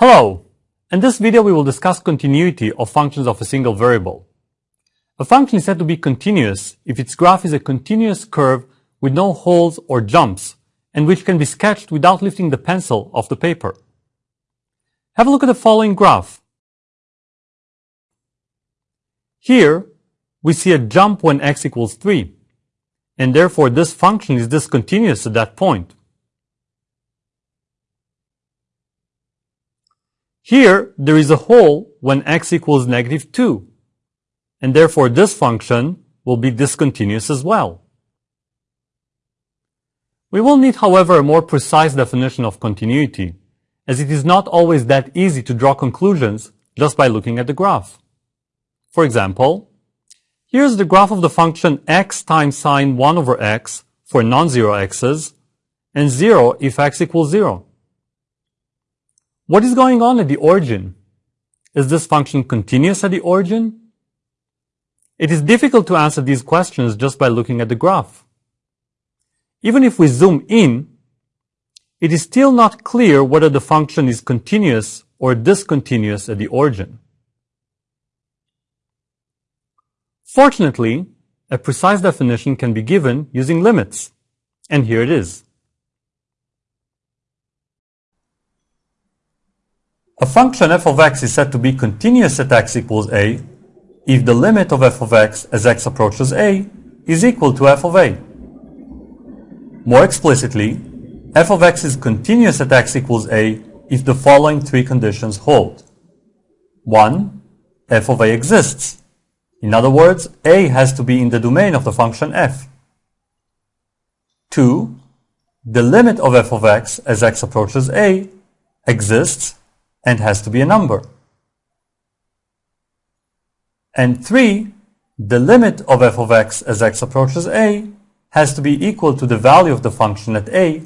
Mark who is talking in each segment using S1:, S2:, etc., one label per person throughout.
S1: Hello! In this video we will discuss continuity of functions of a single variable. A function is said to be continuous if its graph is a continuous curve with no holes or jumps and which can be sketched without lifting the pencil off the paper. Have a look at the following graph. Here, we see a jump when x equals 3, and therefore this function is discontinuous at that point. Here, there is a hole when x equals negative 2, and therefore this function will be discontinuous as well. We will need, however, a more precise definition of continuity, as it is not always that easy to draw conclusions just by looking at the graph. For example, here's the graph of the function x times sine 1 over x for non-zero x's, and 0 if x equals 0. What is going on at the origin? Is this function continuous at the origin? It is difficult to answer these questions just by looking at the graph. Even if we zoom in, it is still not clear whether the function is continuous or discontinuous at the origin. Fortunately, a precise definition can be given using limits, and here it is. A function f of x is said to be continuous at x equals a if the limit of f of x as x approaches a is equal to f of a. More explicitly, f of x is continuous at x equals a if the following three conditions hold. 1. f of a exists. In other words, a has to be in the domain of the function f. 2. The limit of f of x as x approaches a exists and has to be a number. And 3. The limit of f of x as x approaches a has to be equal to the value of the function at a,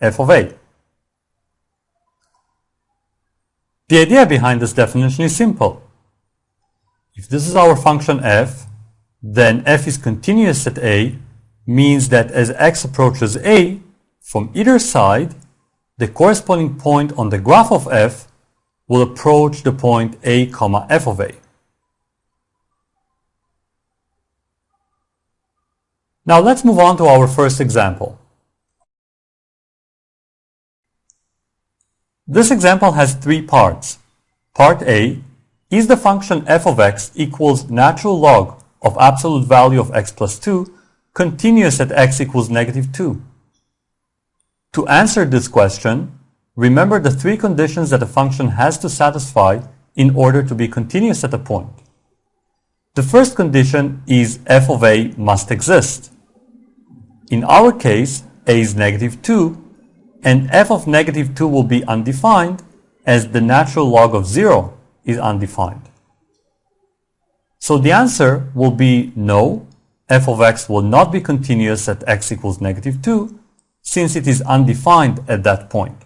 S1: f of a. The idea behind this definition is simple. If this is our function f, then f is continuous at a means that as x approaches a, from either side, the corresponding point on the graph of f will approach the point a comma f of a. Now let's move on to our first example. This example has three parts. Part A is the function f of x equals natural log of absolute value of x plus 2 continuous at x equals negative 2. To answer this question, Remember the three conditions that a function has to satisfy in order to be continuous at a point. The first condition is f of a must exist. In our case, a is negative 2, and f of negative 2 will be undefined as the natural log of 0 is undefined. So the answer will be no, f of x will not be continuous at x equals negative 2, since it is undefined at that point.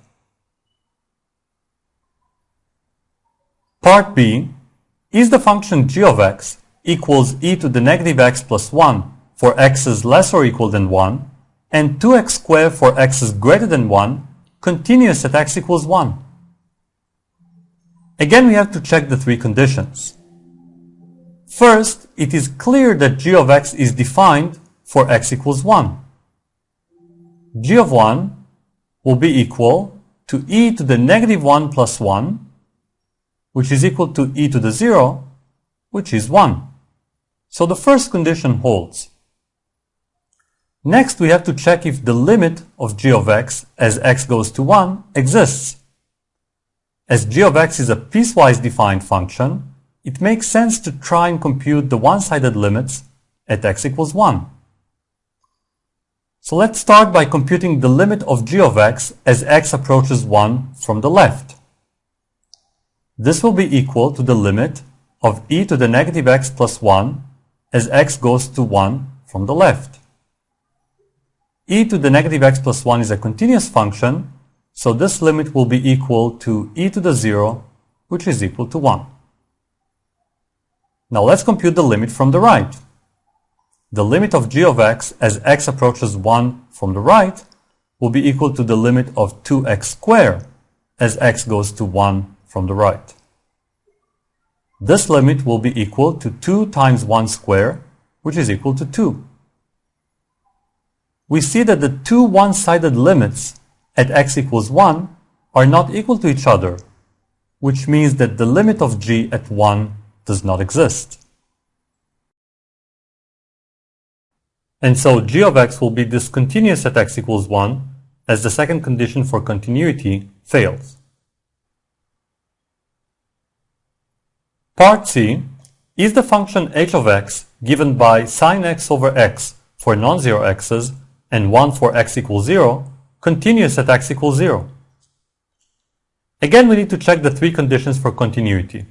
S1: Part B is the function g of x equals e to the negative x plus 1 for x is less or equal than 1 and 2x squared for x is greater than 1 continuous at x equals 1. Again, we have to check the three conditions. First, it is clear that g of x is defined for x equals 1. g of 1 will be equal to e to the negative 1 plus 1 which is equal to e to the 0, which is 1. So the first condition holds. Next, we have to check if the limit of g of x as x goes to 1 exists. As g of x is a piecewise defined function, it makes sense to try and compute the one-sided limits at x equals 1. So let's start by computing the limit of g of x as x approaches 1 from the left. This will be equal to the limit of e to the negative x plus 1 as x goes to 1 from the left. e to the negative x plus 1 is a continuous function, so this limit will be equal to e to the 0, which is equal to 1. Now let's compute the limit from the right. The limit of g of x as x approaches 1 from the right will be equal to the limit of 2x squared as x goes to 1 from the right. This limit will be equal to 2 times 1 square, which is equal to 2. We see that the two one-sided limits at x equals 1 are not equal to each other, which means that the limit of g at 1 does not exist. And so g of x will be discontinuous at x equals 1 as the second condition for continuity fails. Part C is the function h of x given by sine x over x for non-zero x's and 1 for x equals 0 continuous at x equals 0. Again, we need to check the three conditions for continuity.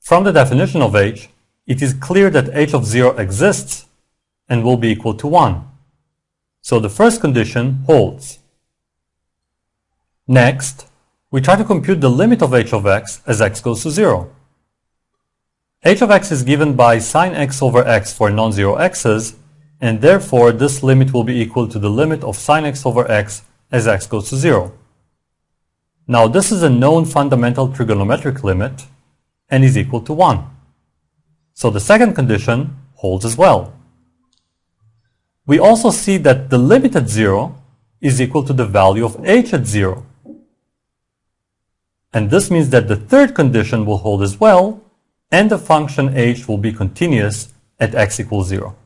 S1: From the definition of h, it is clear that h of 0 exists and will be equal to 1. So the first condition holds. Next, we try to compute the limit of h of x as x goes to 0 h of x is given by sine x over x for non-zero x's, and therefore this limit will be equal to the limit of sine x over x as x goes to 0. Now this is a known fundamental trigonometric limit and is equal to 1. So the second condition holds as well. We also see that the limit at 0 is equal to the value of h at 0. And this means that the third condition will hold as well, and the function h will be continuous at x equals 0.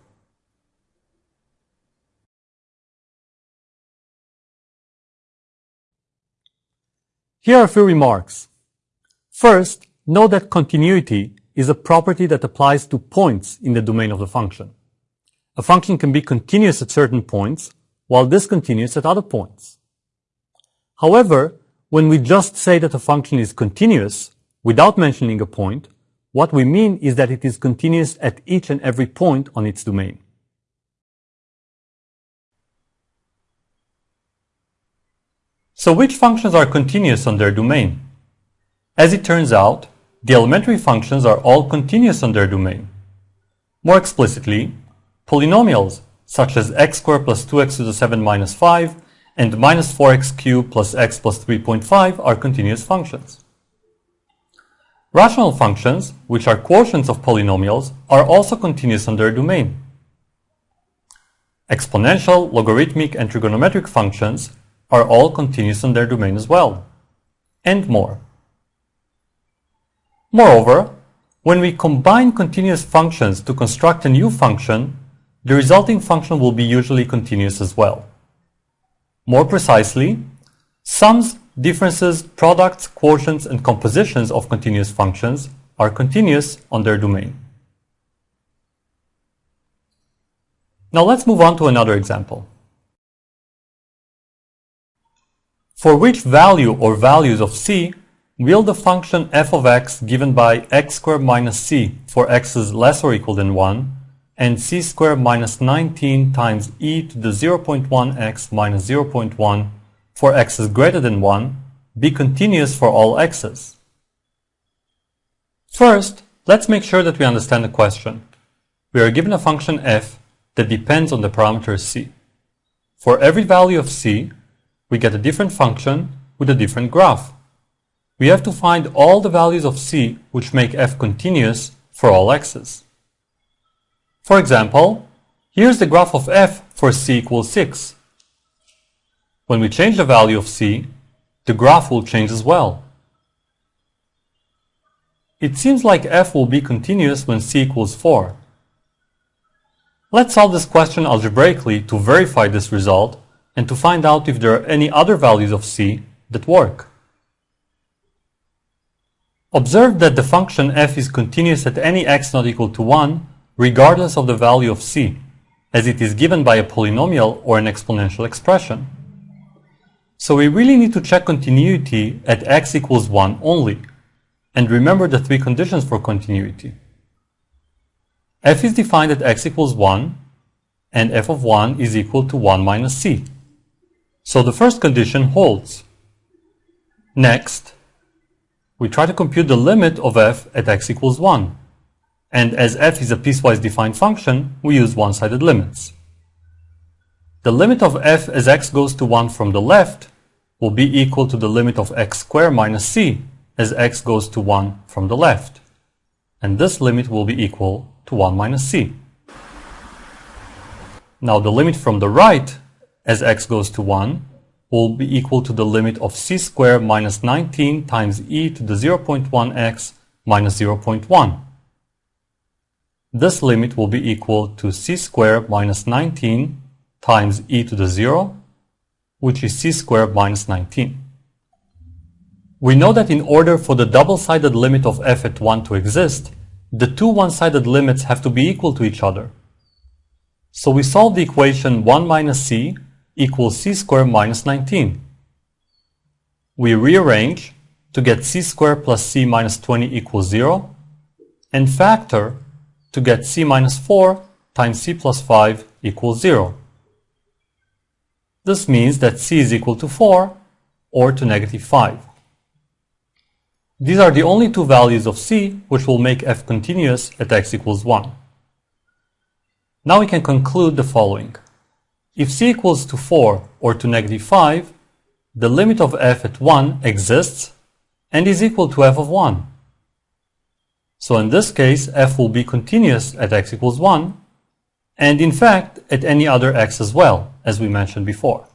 S1: Here are a few remarks. First, note that continuity is a property that applies to points in the domain of the function. A function can be continuous at certain points, while discontinuous at other points. However, when we just say that a function is continuous without mentioning a point, what we mean is that it is continuous at each and every point on its domain. So which functions are continuous on their domain? As it turns out, the elementary functions are all continuous on their domain. More explicitly, polynomials such as x squared plus 2x to the 7 minus 5 and minus 4x cubed plus x plus 3.5 are continuous functions. Rational functions, which are quotients of polynomials, are also continuous on their domain. Exponential, logarithmic, and trigonometric functions are all continuous on their domain as well, and more. Moreover, when we combine continuous functions to construct a new function, the resulting function will be usually continuous as well. More precisely, sums differences, products, quotients, and compositions of continuous functions are continuous on their domain. Now let's move on to another example. For which value or values of c will the function f of x given by x squared minus c for x is less or equal than 1 and c squared minus 19 times e to the 0.1x minus 0.1 for x is greater than 1 be continuous for all x's? First, let's make sure that we understand the question. We are given a function f that depends on the parameter c. For every value of c, we get a different function with a different graph. We have to find all the values of c which make f continuous for all x's. For example, here's the graph of f for c equals 6. When we change the value of c, the graph will change as well. It seems like f will be continuous when c equals 4. Let's solve this question algebraically to verify this result and to find out if there are any other values of c that work. Observe that the function f is continuous at any x not equal to 1 regardless of the value of c, as it is given by a polynomial or an exponential expression. So we really need to check continuity at x equals 1 only, and remember the three conditions for continuity. f is defined at x equals 1, and f of 1 is equal to 1 minus c. So the first condition holds. Next, we try to compute the limit of f at x equals 1. And as f is a piecewise defined function, we use one-sided limits. The limit of f as x goes to 1 from the left will be equal to the limit of x squared minus c as x goes to 1 from the left. And this limit will be equal to 1 minus c. Now the limit from the right as x goes to 1 will be equal to the limit of c squared minus 19 times e to the 0.1x minus 0.1. This limit will be equal to c squared minus 19 times e to the 0, which is c squared minus 19. We know that in order for the double-sided limit of f at 1 to exist, the two one-sided limits have to be equal to each other. So we solve the equation 1 minus c equals c squared minus 19. We rearrange to get c squared plus c minus 20 equals 0 and factor to get c minus 4 times c plus 5 equals 0. This means that c is equal to 4 or to negative 5. These are the only two values of c which will make f continuous at x equals 1. Now we can conclude the following. If c equals to 4 or to negative 5, the limit of f at 1 exists and is equal to f of 1. So in this case, f will be continuous at x equals 1, and in fact at any other x as well, as we mentioned before.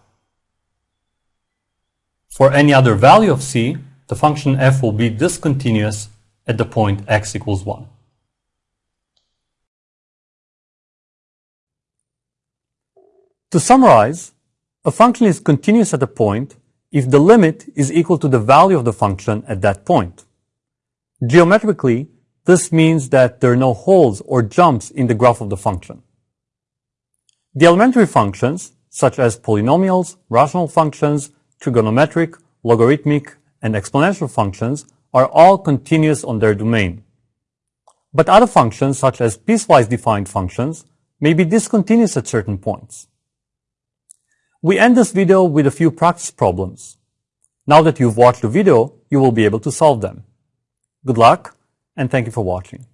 S1: For any other value of c, the function f will be discontinuous at the point x equals 1. To summarize, a function is continuous at a point if the limit is equal to the value of the function at that point. Geometrically, this means that there are no holes or jumps in the graph of the function. The elementary functions, such as polynomials, rational functions, trigonometric, logarithmic, and exponential functions, are all continuous on their domain. But other functions, such as piecewise defined functions, may be discontinuous at certain points. We end this video with a few practice problems. Now that you've watched the video, you will be able to solve them. Good luck, and thank you for watching.